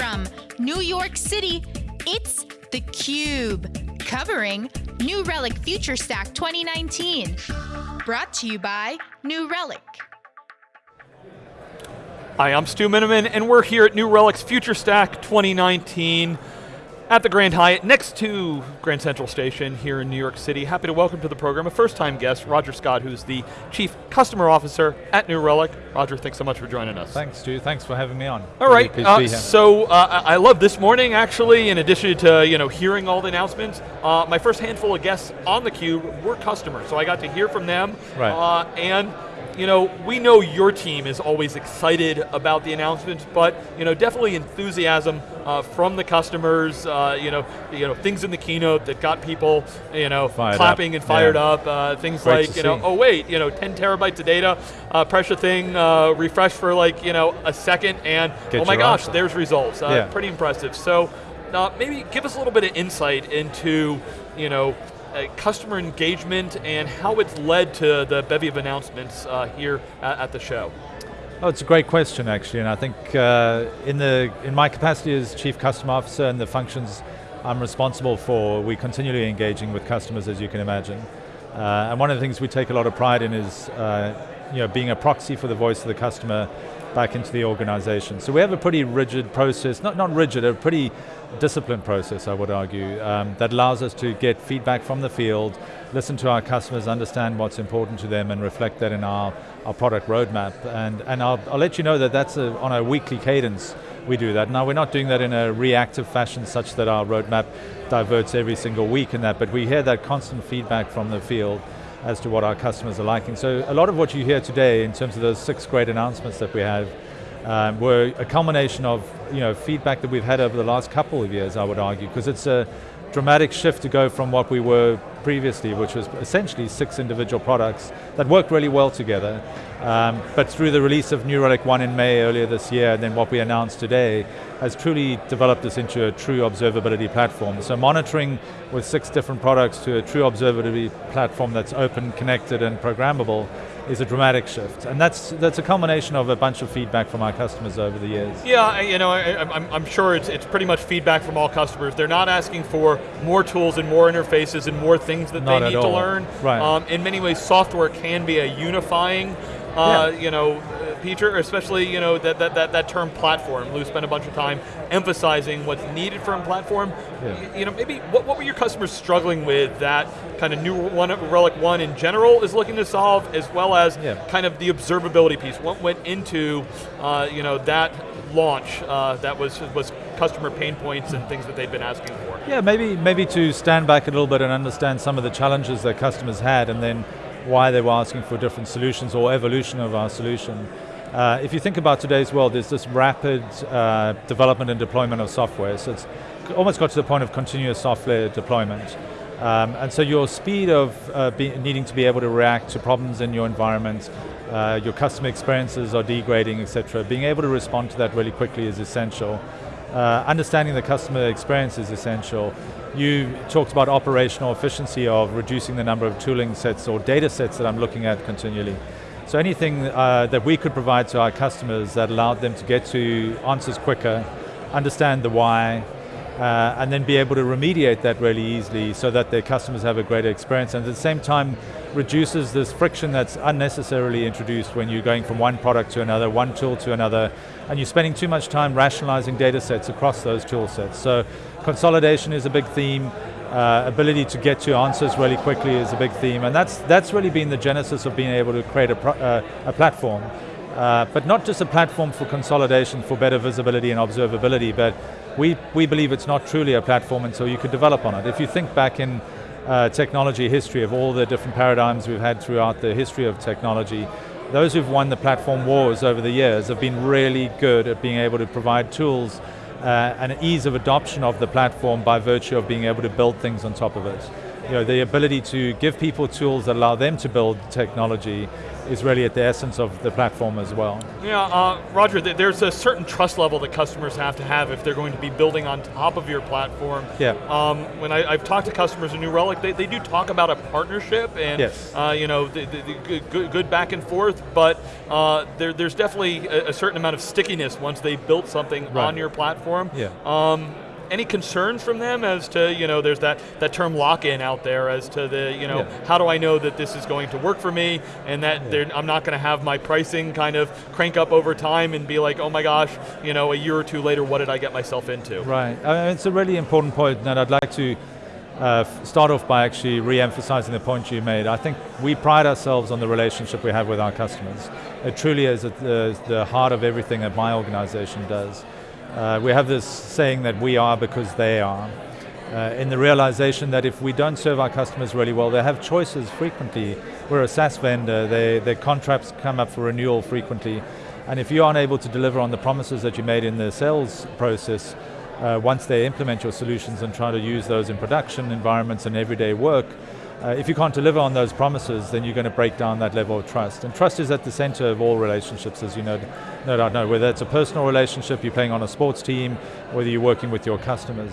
From New York City, it's theCUBE, covering New Relic Future Stack 2019. Brought to you by New Relic. Hi, I'm Stu Miniman, and we're here at New Relic's Future Stack 2019 at the Grand Hyatt next to Grand Central Station here in New York City. Happy to welcome to the program a first time guest, Roger Scott, who's the Chief Customer Officer at New Relic. Roger, thanks so much for joining us. Thanks, Stu. Thanks for having me on. All really right, uh, so uh, I love this morning actually, in addition to you know hearing all the announcements, uh, my first handful of guests on theCUBE were customers, so I got to hear from them. Right. Uh, and you know, we know your team is always excited about the announcements, but you know, definitely enthusiasm uh, from the customers. Uh, you know, you know, things in the keynote that got people, you know, fired clapping up. and fired yeah. up. Uh, things Great like, you know, see. oh wait, you know, 10 terabytes of data, uh, pressure thing, uh, refresh for like, you know, a second, and Get oh my gosh, answer. there's results. Uh, Yeah. Pretty impressive. So, maybe give us a little bit of insight into, you know, customer engagement and how it's led to the bevy of announcements uh, here at, the show. Oh, it's a great question actually, and I think uh, in, the, in my capacity as Chief Customer Officer and the functions I'm responsible for, we're continually engaging with customers as you can imagine. Uh, and one of the things we take a lot of pride in is uh, you know, being a proxy for the voice of the customer back into the organization. So we have a pretty rigid process, not, not rigid, a pretty disciplined process I would argue, um, that allows us to get feedback from the field, listen to our customers, understand what's important to them and reflect that in our, our product roadmap. And, and I'll, I'll let you know that that's a, on a weekly cadence we do that. Now we're not doing that in a reactive fashion such that our roadmap diverts every single week in that, but we hear that constant feedback from the field as to what our customers are liking. So a lot of what you hear today in terms of those six great announcements that we have um, were a culmination of you know, feedback that we've had over the last couple of years, I would argue, because it's a dramatic shift to go from what we were previously, which was essentially six individual products that worked really well together. Um, but through the release of New Relic 1 in May earlier this year, and then what we announced today, has truly developed this into a true observability platform. So monitoring with six different products to a true observability platform that's open, connected, and programmable is a dramatic shift. And that's, that's a culmination of a bunch of feedback from our customers over the years. Yeah, you know, I, I'm, I'm sure it's, it's pretty much feedback from all customers. They're not asking for more tools and more interfaces and more things that Not they need to learn. Right. Um, in many ways, software can be a unifying, uh, Yeah. you know, uh, feature, especially you know that, that, that, that term platform. Lew spent a bunch of time emphasizing what's needed from platform. Yeah. You know, maybe what, what were your customers struggling with that kind of new one, Relic One in general is looking to solve, as well as Yeah. kind of the observability piece. What went into uh, you know that launch uh, that was was customer pain points and things that they've been asking for. Yeah, maybe, maybe to stand back a little bit and understand some of the challenges that customers had and then why they were asking for different solutions or evolution of our solution. Uh, if you think about today's world, there's this rapid uh, development and deployment of software. So it's almost got to the point of continuous software deployment. Um, and so your speed of uh, needing to be able to react to problems in your environment, uh, your customer experiences are degrading, et cetera. Being able to respond to that really quickly is essential. Uh, understanding the customer experience is essential. You talked about operational efficiency of reducing the number of tooling sets or data sets that I'm looking at continually. So anything uh, that we could provide to our customers that allowed them to get to answers quicker, understand the why, uh, and then be able to remediate that really easily so that their customers have a greater experience and at the same time reduces this friction that's unnecessarily introduced when you're going from one product to another, one tool to another, and you're spending too much time rationalizing data sets across those tool sets. So consolidation is a big theme, uh, ability to get to answers really quickly is a big theme, and that's, that's really been the genesis of being able to create a, uh, a platform. Uh, but not just a platform for consolidation for better visibility and observability, but we, we believe it's not truly a platform and so you could develop on it. If you think back in uh, technology history of all the different paradigms we've had throughout the history of technology, those who've won the platform wars over the years have been really good at being able to provide tools uh, and ease of adoption of the platform by virtue of being able to build things on top of it. You know, the ability to give people tools that allow them to build technology is really at the essence of the platform as well. Yeah, uh, Roger, th there's a certain trust level that customers have to have if they're going to be building on top of your platform. Yeah. Um, when I, have talked to customers in New Relic, they, they do talk about a partnership and yes. uh, you know, the, the, the good, good, back and forth, but uh, there, there's definitely a, a, certain amount of stickiness once they built something right. on your platform. Yeah. Um, any concerns from them as to, you know, there's that, that term lock-in out there as to the, you know, yeah. how do I know that this is going to work for me and that yeah. I'm not going to have my pricing kind of crank up over time and be like, oh my gosh, you know, a year or two later, what did I get myself into? Right, I mean, it's a really important point and I'd like to uh, start off by actually re-emphasizing the point you made. I think we pride ourselves on the relationship we have with our customers. It truly is at the, the heart of everything that my organization does. Uh, we have this saying that we are because they are. Uh, in the realization that if we don't serve our customers really well, they have choices frequently. We're a SaaS vendor, they, their contracts come up for renewal frequently, and if you aren't able to deliver on the promises that you made in the sales process, uh, once they implement your solutions and try to use those in production environments and everyday work, uh, if you can't deliver on those promises, then you're going to break down that level of trust. And trust is at the center of all relationships, as you know, no doubt know. Whether it's a personal relationship, you're playing on a sports team, whether you're working with your customers.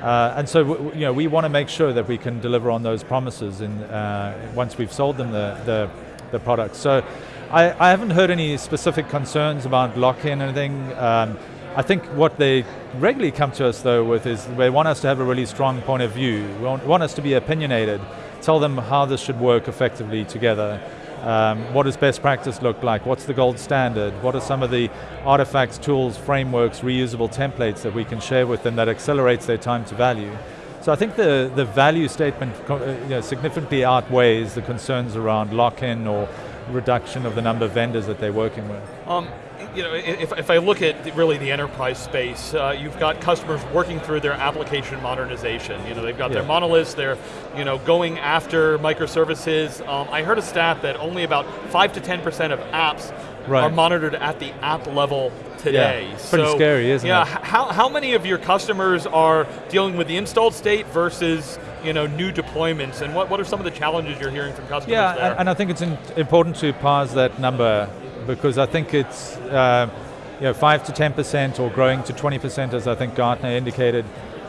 Uh, and so, you know, we want to make sure that we can deliver on those promises in, uh, once we've sold them the, the, the product. So, I, I, haven't heard any specific concerns about lock-in or anything. Um, I think what they regularly come to us though with is they want us to have a really strong point of view. They want, want us to be opinionated tell them how this should work effectively together. Um, what does best practice look like? What's the gold standard? What are some of the artifacts, tools, frameworks, reusable templates that we can share with them that accelerates their time to value? So I think the, the value statement uh, you know, significantly outweighs the concerns around lock-in or reduction of the number of vendors that they're working with. Um, you know, if, if I look at really the enterprise space, uh, you've got customers working through their application modernization. You know, they've got yeah. their monoliths, they're you know, going after microservices. Um, I heard a stat that only about 5 to 10% of apps right. are monitored at the app level today. Yeah, pretty so, scary, isn't yeah, it? Yeah, how, how many of your customers are dealing with the installed state versus you know, new deployments, and what, what are some of the challenges you're hearing from customers yeah, there? and I think it's important to parse that number because I think it's uh, you know, 5 to 10% or growing to 20% as I think Gartner indicated.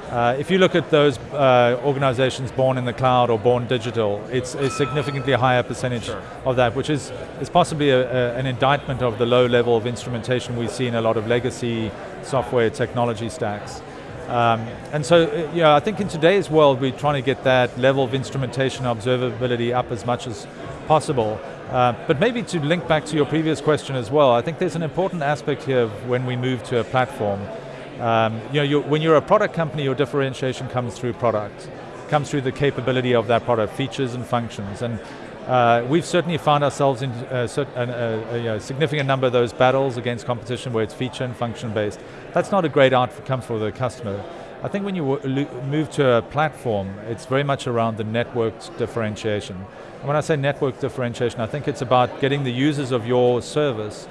Uh, if you look at those uh, organizations born in the cloud or born digital, it's a significantly higher percentage sure. of that, which is, is possibly a, a, an indictment of the low level of instrumentation we see in a lot of legacy software technology stacks. Um, and so, uh, know, I think in today's world, we're trying to get that level of instrumentation observability up as much as possible. Uh, but maybe to link back to your previous question as well, I think there's an important aspect here when we move to a platform. Um, you know, you're, when you're a product company, your differentiation comes through product, comes through the capability of that product, features and functions. And uh, we've certainly found ourselves in a, a, a, a, significant number of those battles against competition where it's feature and function based. That's not a great outcome for the customer. I think when you move to a platform, it's very much around the networked differentiation. And when I say network differentiation, I think it's about getting the users of your service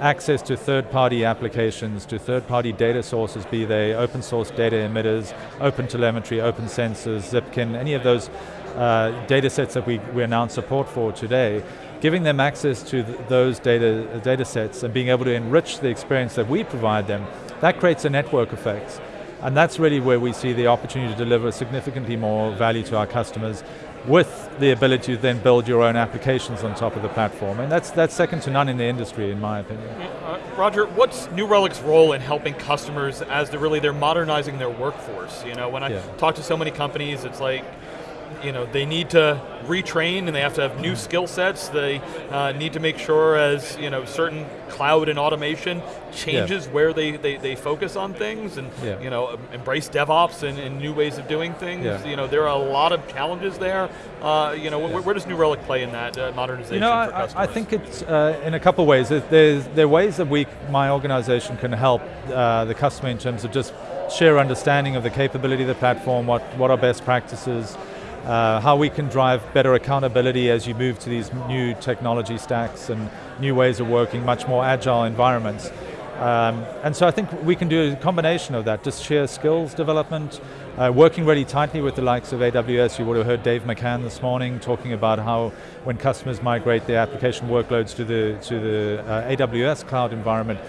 access to third-party applications, to third-party data sources, be they open source data emitters, open telemetry, OpenCensus, Zipkin, any of those uh, data sets that we, we announced support for today, giving them access to th those data, data sets and being able to enrich the experience that we provide them, that creates a network effect. And that's really where we see the opportunity to deliver significantly more value to our customers with the ability to then build your own applications on top of the platform. And that's, that's second to none in the industry, in my opinion. Uh, Roger, what's New Relic's role in helping customers as they're really they're modernizing their workforce? You know, when I yeah. talk to so many companies, it's like, you know, they need to retrain and they have to have new skill sets. They uh, need to make sure as, you know, certain cloud and automation changes yeah. where they, they, they, focus on things and, yeah. you know, embrace DevOps and, and, new ways of doing things. Yeah. You know, there are a lot of challenges there. Uh, you know, where, where, does New Relic play in that uh, modernization you know, I, I, think it's uh, in a couple ways. There's, there are ways that we, my organization can help uh, the customer in terms of just share understanding of the capability of the platform, what, what are best practices, uh, how we can drive better accountability as you move to these new technology stacks and new ways of working, much more agile environments. Um, and so I think we can do a combination of that, just sheer skills development, uh, working really tightly with the likes of AWS. You would have heard Dave McCann this morning talking about how when customers migrate their application workloads to the, to the uh, AWS cloud environment,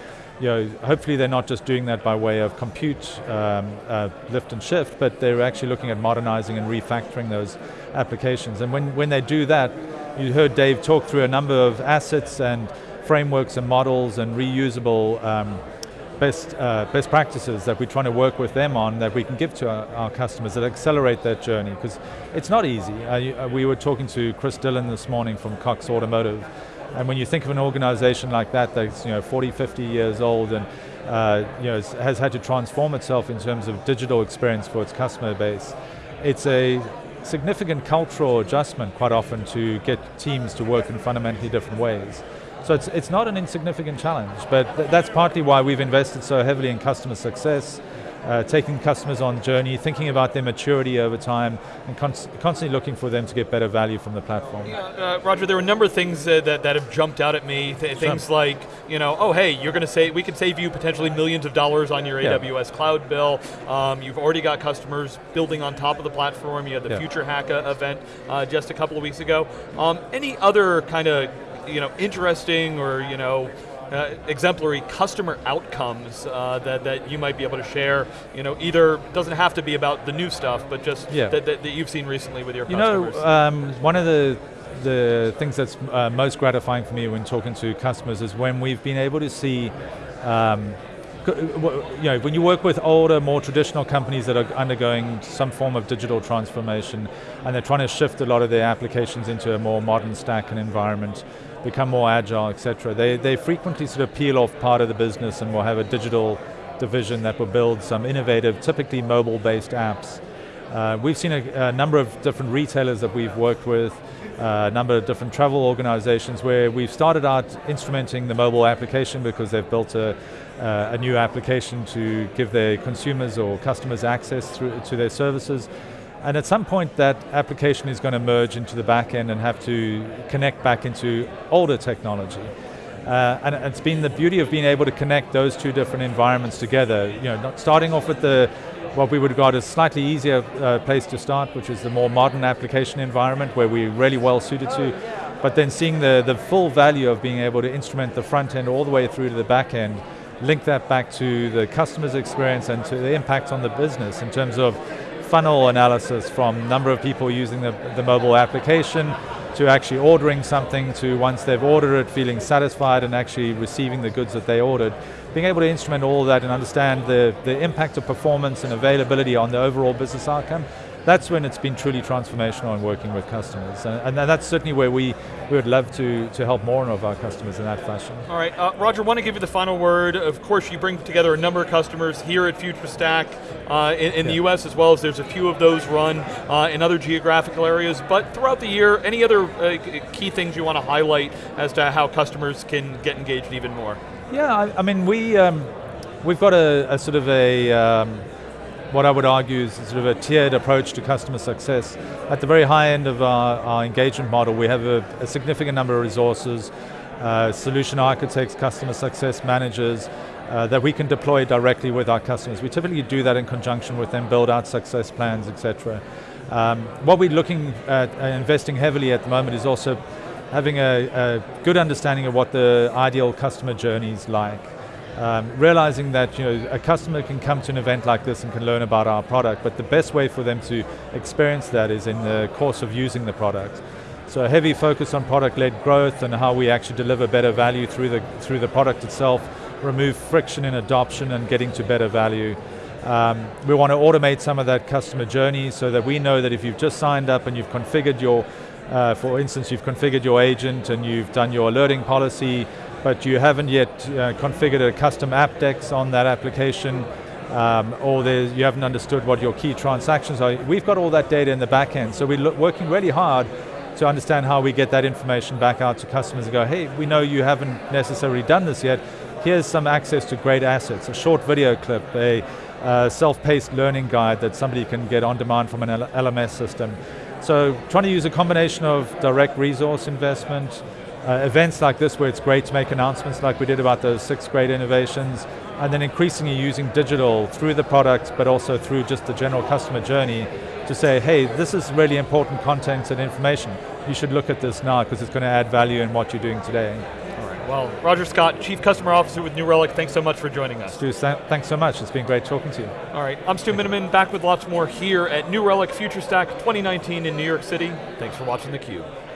you know, hopefully they're not just doing that by way of compute um, uh, lift and shift, but they're actually looking at modernizing and refactoring those applications. And when, when they do that, you heard Dave talk through a number of assets and frameworks and models and reusable um, best, uh, best practices that we're trying to work with them on that we can give to our, our customers that accelerate that journey, because it's not easy. Uh, we were talking to Chris Dillon this morning from Cox Automotive, and when you think of an organization like that that's you know, 40, 50 years old and uh, you know, has had to transform itself in terms of digital experience for its customer base, it's a significant cultural adjustment quite often to get teams to work in fundamentally different ways. So it's, it's not an insignificant challenge, but th that's partly why we've invested so heavily in customer success, uh, taking customers on journey, thinking about their maturity over time, and constantly looking for them to get better value from the platform. Yeah, uh, Roger, there were a number of things uh, that, that have jumped out at me. Th things sure. like, you know, oh hey, you're going to say we can save you potentially millions of dollars on your yeah. AWS cloud bill. Um, you've already got customers building on top of the platform. You had the yeah. Future Hack event uh, just a couple of weeks ago. Um, any other kind of you know, interesting or you know, uh, exemplary customer outcomes uh, that, that you might be able to share, you know, either, doesn't have to be about the new stuff, but just yeah. that, that, that, you've seen recently with your you customers. You know, um, one of the, the things that's uh, most gratifying for me when talking to customers is when we've been able to see um, you know, when you work with older, more traditional companies that are undergoing some form of digital transformation and they're trying to shift a lot of their applications into a more modern stack and environment, become more agile, etc. They, they frequently sort of peel off part of the business and will have a digital division that will build some innovative, typically mobile-based apps. Uh, we've seen a, a, number of different retailers that we've worked with, uh, a number of different travel organizations where we've started out instrumenting the mobile application because they've built a, uh, a new application to give their consumers or customers access through, to their services. And at some point that application is going to merge into the back end and have to connect back into older technology. Uh, and it's been the beauty of being able to connect those two different environments together. You know, starting off with the what we would regard as slightly easier uh, place to start, which is the more modern application environment where we're really well suited to, but then seeing the, the full value of being able to instrument the front end all the way through to the back end, link that back to the customer's experience and to the impact on the business in terms of funnel analysis from number of people using the, the mobile application to actually ordering something to once they've ordered it, feeling satisfied and actually receiving the goods that they ordered. Being able to instrument all that and understand the, the impact of performance and availability on the overall business outcome that's when it's been truly transformational in working with customers. And, and, that's certainly where we, we would love to, to help more of our customers in that fashion. All right, uh, Roger, want to give you the final word. Of course, you bring together a number of customers here at FutureStack uh, in, in yeah. the US as well as there's a few of those run uh, in other geographical areas, but throughout the year, any other uh, key things you want to highlight as to how customers can get engaged even more? Yeah, I, I mean, we, um, we've got a, a, sort of a, um, what I would argue is sort of a tiered approach to customer success. At the very high end of our, our engagement model, we have a, a significant number of resources, uh, solution architects, customer success managers, uh, that we can deploy directly with our customers. We typically do that in conjunction with them, build out success plans, etc. Um, what we're looking at uh, investing heavily at the moment is also having a, a good understanding of what the ideal customer journey is like. Um, realizing that you know, a customer can come to an event like this and can learn about our product, but the best way for them to experience that is in the course of using the product. So a heavy focus on product-led growth and how we actually deliver better value through the, through the product itself, remove friction in adoption and getting to better value. Um, we want to automate some of that customer journey so that we know that if you've just signed up and you've configured your, uh, for instance, you've configured your agent and you've done your alerting policy, but you haven't yet uh, configured a custom Apdex on that application, um, or you haven't understood what your key transactions are. We've got all that data in the back end, so we're working really hard to understand how we get that information back out to customers and go, hey, we know you haven't necessarily done this yet, here's some access to great assets, a short video clip, a uh, self-paced learning guide that somebody can get on demand from an LMS system. So trying to use a combination of direct resource investment, uh, events like this where it's great to make announcements like we did about those six great innovations, and then increasingly using digital through the product, but also through just the general customer journey to say, hey, this is really important content and information. You should look at this now because it's going to add value in what you're doing today. All right. Well, Roger Scott, Chief Customer Officer with New Relic, thanks so much for joining us. Stu, thanks so much. It's been great talking to you. All right, I'm Stu Miniman, back with lots more here at New Relic Future Stack 2019 in New York City. Thanks for watching theCUBE.